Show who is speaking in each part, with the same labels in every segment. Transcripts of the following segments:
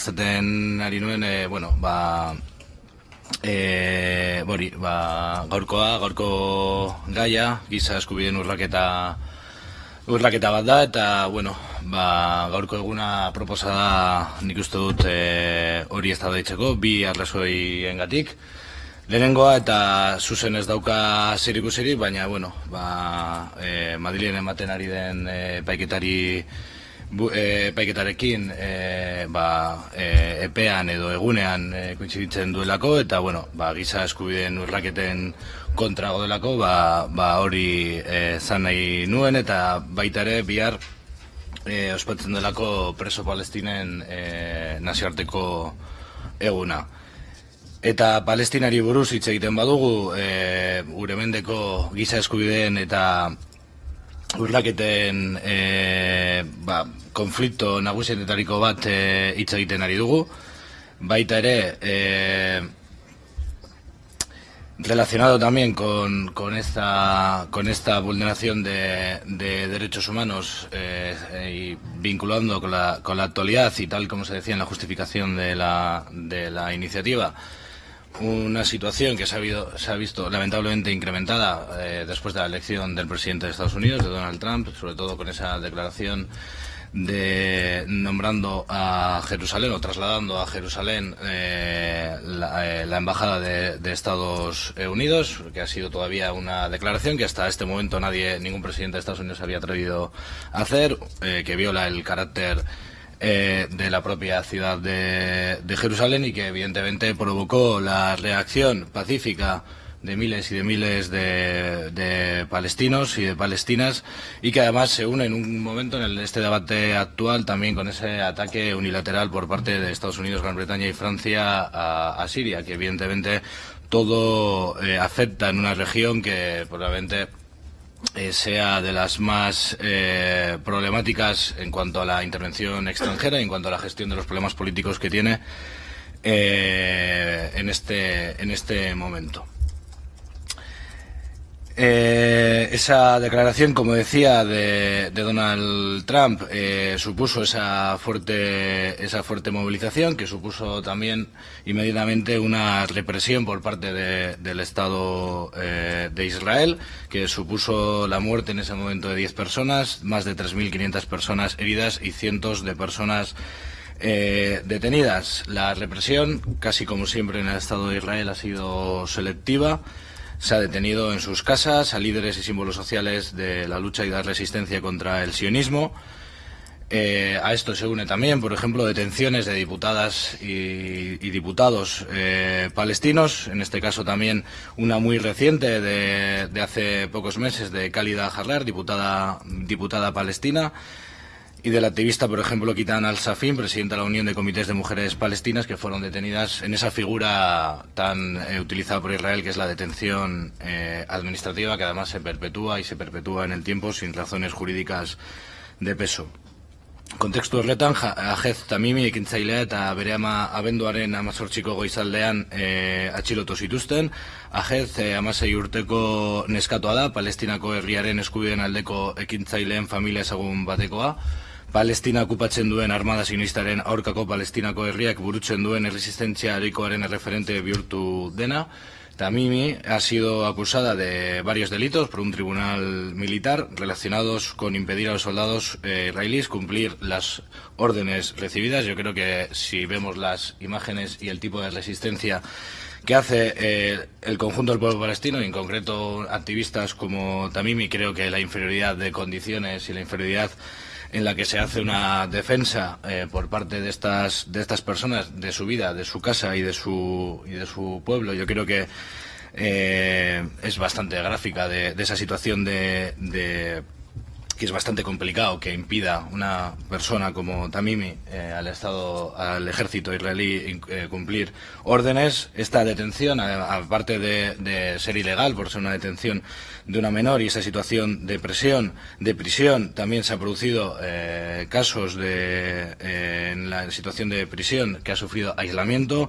Speaker 1: ezaten ari nuen, e, bueno, ba, e, bori, ba, gaurkoa, gaurko gaia, giza eskubideen urraketa urraketa bat da, eta, bueno, ba, gaurko eguna proposa da nik uste dut e, hori ez da daitzeko, bi arrazoi engatik. Lehenengoa eta zuzen ez dauka zerikusirik, baina, bueno, ba, e, Madrilen ematen ari den e, paiketari bu, e, paiketarekin e, ba, e, epean edo egunean e, kointziditzen duelako eta bueno, ba, giza eskubideen urraketen kontra godelako ba, ba hori e, zan nahi nuen eta baita ere bihar e, ospatzen delako preso palestinen e, nazioarteko eguna. Eta palestinari buruz hitz egiten badugu, e, gure mendeko giza eskubideen eta urraketen e, ba, konflikto nagusienetariko bat e, hitz egiten ari dugu. Baita ere, e, relacionado también con, con, esta, con esta vulneración de, de derechos humanos eh, y vinculando con la, con la actualidad y tal como se decía en la justificación de la, de la iniciativa, una situación que se ha, habido, se ha visto lamentablemente incrementada eh, después de la elección del presidente de Estados Unidos, de Donald Trump, sobre todo con esa declaración de nombrando a Jerusalén o trasladando a Jerusalén eh, la, eh, la, embajada de, Estados Unidos, que ha sido todavía una declaración que hasta este momento nadie, ningún presidente de Estados Unidos había atrevido a hacer, que viola el carácter eh, de la propia ciudad de, Jerusalén y que evidentemente provocó la reacción pacífica de miles y de miles de, de, palestinos y de palestinas y que además se une en un momento en este debate actual también con ese ataque unilateral por parte de Estados Unidos, Gran Bretaña y Francia a, a Siria, que evidentemente todo eh, afecta en una región que probablemente eh, sea de las más eh, problemáticas en cuanto a la intervención extranjera y en cuanto a la gestión de los problemas políticos que tiene eh, en, este, en este momento. Eh, esa declaración, como decía, de, Donald Trump eh, supuso esa fuerte, esa fuerte movilización que supuso también inmediatamente una represión por parte de, del Estado eh, de Israel, que supuso la muerte en ese momento de 10 personas, más de 3.500 personas heridas y cientos de personas detenidas. La represión, casi como siempre en el Estado de Israel, ha sido selectiva se ha detenido en sus casas a líderes y símbolos sociales de la lucha y la resistencia contra el sionismo. Eh, a esto se une también, por ejemplo, detenciones de diputadas y, diputados eh, palestinos, en este caso también una muy reciente de, de hace pocos meses de Khalida Harrar, diputada, diputada palestina, y del activista, por ejemplo, Kitan al-Safin, presidenta de la Unión de Comités de Mujeres Palestinas, que fueron detenidas en esa figura tan eh, utilizada por Israel, que es la detención eh, administrativa, que además se perpetúa y se perpetúa en el tiempo sin razones jurídicas de peso. Kontekstu horretan, Ajez Tamimi ekintzailea eta bere ama abenduaren amazortxiko goizaldean e, atxilotu zituzten. Ajez e, amasei urteko neskatoa da, palestinako herriaren eskubideen aldeko ekintzaileen familia ezagun batekoa. Palestina okupatzen duen armada sinistaren aurkako palestinako herriak burutzen duen erresistentzia harikoaren erreferente bihurtu dena. Tamimi ha sido acusada de varios delitos por un tribunal militar relacionados con impedir a los soldados eh, israelíes cumplir las órdenes recibidas. Yo creo que si vemos las imágenes y el tipo de resistencia que hace eh, el conjunto del pueblo palestino, y en concreto activistas como Tamimi, creo que la inferioridad de condiciones y la inferioridad en la que se hace una defensa eh, por parte de estas de estas personas de su vida, de su casa y de su y de su pueblo. Yo creo que eh, es bastante gráfica de, esa situación de, de que es bastante complicado que impida una persona como Tamimi eh, al Estado, al ejército israelí eh, cumplir órdenes. Esta detención, aparte de, de, ser ilegal por ser una detención de una menor y esa situación de presión, de prisión, también se ha producido eh, casos de, en la situación de prisión que ha sufrido aislamiento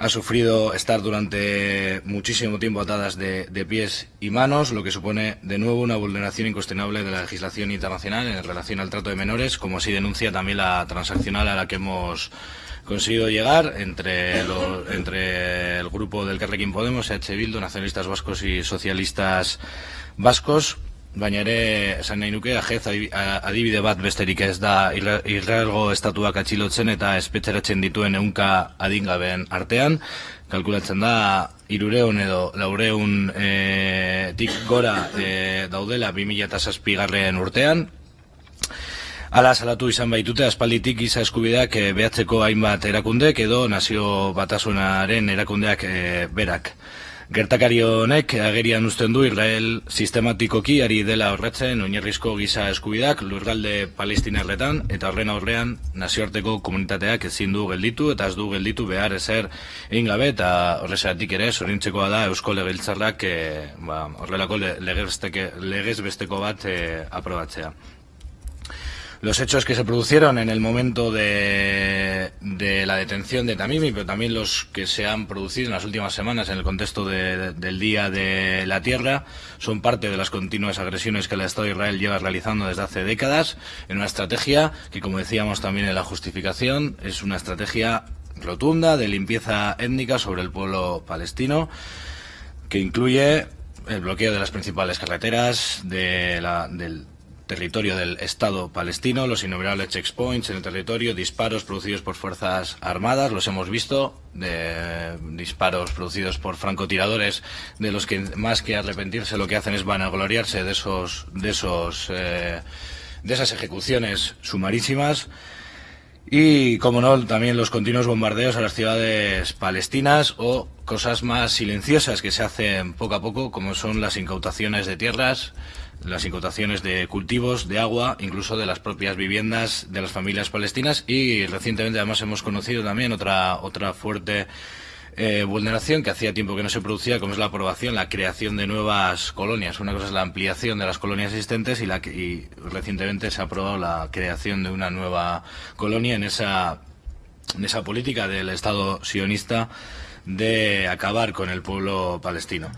Speaker 1: ha sufrido estar durante muchísimo tiempo atadas de, pies y manos, lo que supone de nuevo una vulneración incuestionable de la legislación internacional en relación al trato de menores, como así denuncia también la transaccional a la que hemos conseguido llegar entre, lo, el grupo del Carrequín Podemos, EH Bildu, nacionalistas vascos y socialistas vascos, baina ere esan nahi nuke ajez adibide bat besterik ez da Israelgo estatuak atxilotzen eta espetxeratzen dituen eunka adingabeen artean kalkulatzen da irureun edo laureun e, tik gora e, daudela 2006 garren urtean Ala salatu izan baitute aspalditik giza eskubideak e, behatzeko hainbat erakundek edo nazio batasunaren erakundeak e, berak. Gertakari honek agerian uzten du Israel sistematikoki ari dela horretzen oinarrizko giza eskubidak lurgalde palestinerretan eta horren aurrean nazioarteko komunitateak ezin du gelditu eta ez du gelditu behar ezer egin gabe eta horrezatik ere zorintzekoa da Eusko Legebiltzarrak e, ba, horrelako legez besteko bat e, aprobatzea. Los hechos que se produjeron en el momento de, de, la detención de Tamimi, pero también los que se han producido en las últimas semanas en el contexto de, del Día de la Tierra, son parte de las continuas agresiones que el Estado de Israel lleva realizando desde hace décadas en una estrategia que, como decíamos también en la justificación, es una estrategia rotunda de limpieza étnica sobre el pueblo palestino, que incluye el bloqueo de las principales carreteras, de la, del territorio del Estado palestino, los innumerables checkpoints en el territorio, disparos producidos por fuerzas armadas, los hemos visto, de disparos producidos por francotiradores, de los que más que arrepentirse lo que hacen es vanagloriarse de esos, de esos, eh, de esas ejecuciones sumarísimas. Y, como no, también los continuos bombardeos a las ciudades palestinas o cosas más silenciosas que se hacen poco a poco, como son las incautaciones de tierras, las incautaciones de cultivos, de agua, incluso de las propias viviendas de las familias palestinas y recientemente además hemos conocido también otra, otra fuerte eh, vulneración que hacía tiempo que no se producía, como es la aprobación, la creación de nuevas colonias. Una cosa es la ampliación de las colonias existentes y, la, y recientemente se ha aprobado la creación de una nueva colonia en esa, en esa política del Estado sionista de acabar con el pueblo palestino.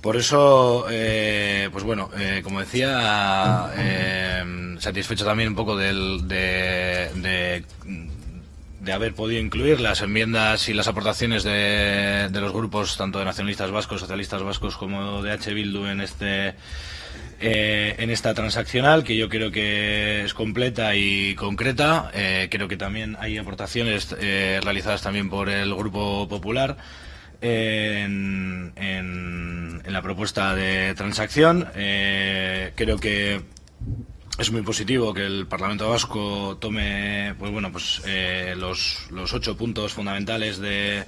Speaker 1: Por eso, eh, pues bueno, eh, como decía, eh, satisfecho también un poco del, de, de, haber podido incluir las enmiendas y las aportaciones de, de, los grupos, tanto de nacionalistas vascos, socialistas vascos, como de H. Bildu en este eh, en esta transaccional, que yo creo que es completa y concreta. Creo que también hay aportaciones realizadas también por el Grupo Popular en, la propuesta de transacción. Eh, creo que es muy positivo que el Parlamento Vasco tome pues bueno pues eh, los, los ocho puntos fundamentales de,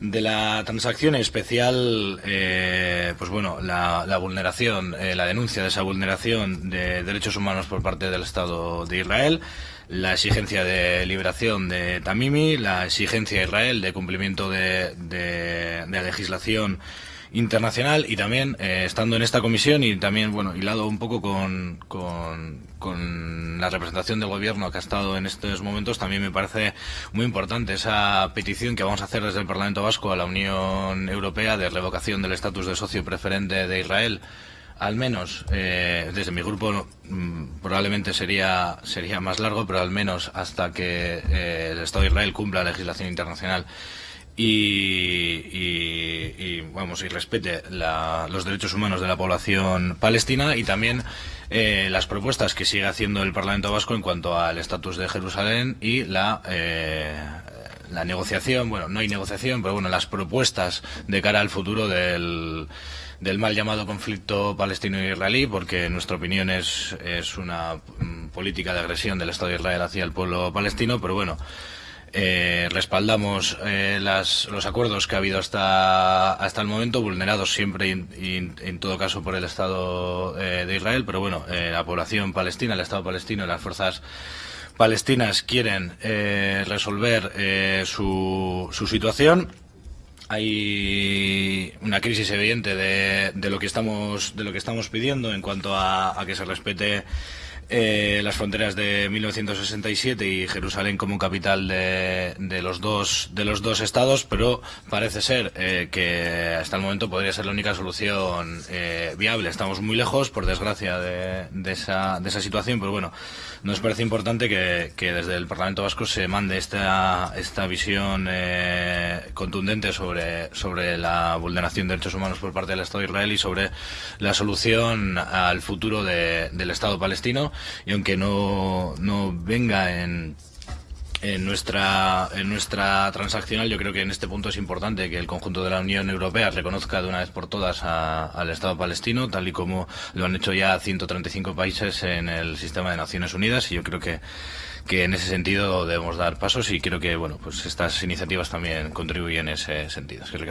Speaker 1: de la transacción especial eh, pues bueno la, vulneración eh, la denuncia de esa vulneración de derechos humanos por parte del Estado de Israel la exigencia de liberación de Tamimi, la exigencia de Israel de cumplimiento de, de, de la legislación internacional y también eh, estando en esta comisión y también, bueno, hilado un poco con, con, la representación del gobierno que ha estado en estos momentos, también me parece muy importante esa petición que vamos a hacer desde el Parlamento Vasco a la Unión Europea de revocación del estatus de socio preferente de Israel. Al menos eh, desde mi grupo mm, probablemente sería sería más largo, pero al menos hasta que eh, el Estado de Israel cumpla la legislación internacional y, y, y vamos y respete la, los derechos humanos de la población palestina y también eh, las propuestas que sigue haciendo el Parlamento Vasco en cuanto al estatus de Jerusalén y la eh, la negociación, bueno, no hay negociación, pero bueno, las propuestas de cara al futuro del del mal llamado conflicto palestino-israelí, porque en nuestra opinión es, es una mm, política de agresión del Estado de Israel hacia el pueblo palestino, pero bueno, eh, respaldamos eh, las, los acuerdos que ha habido hasta, hasta el momento, vulnerados siempre y, en todo caso por el Estado eh, de Israel, pero bueno, eh, la población palestina, el Estado palestino y las fuerzas palestinas quieren eh, resolver eh, su, su situación. Hay una crisis evidente de, de, lo que estamos de lo que estamos pidiendo en cuanto a, a que se respete eh, las fronteras de 1967 y Jerusalén como capital de, de, los dos de los dos estados, pero parece ser eh, que hasta el momento podría ser la única solución eh, viable. Estamos muy lejos, por desgracia, de, de, esa, de esa situación, pero bueno, nos parece importante que, que desde el Parlamento Vasco se mande esta, esta visión eh, contundente sobre, sobre la vulneración de derechos humanos por parte del Estado de Israel y sobre la solución al futuro de, del Estado palestino. Y aunque no, no venga en en nuestra en nuestra transaccional yo creo que en este punto es importante que el conjunto de la Unión Europea reconozca de una vez por todas a, al Estado palestino tal y como lo han hecho ya 135 países en el sistema de Naciones Unidas y yo creo que que en ese sentido debemos dar pasos y creo que bueno pues estas iniciativas también contribuyen en ese sentido. Es el.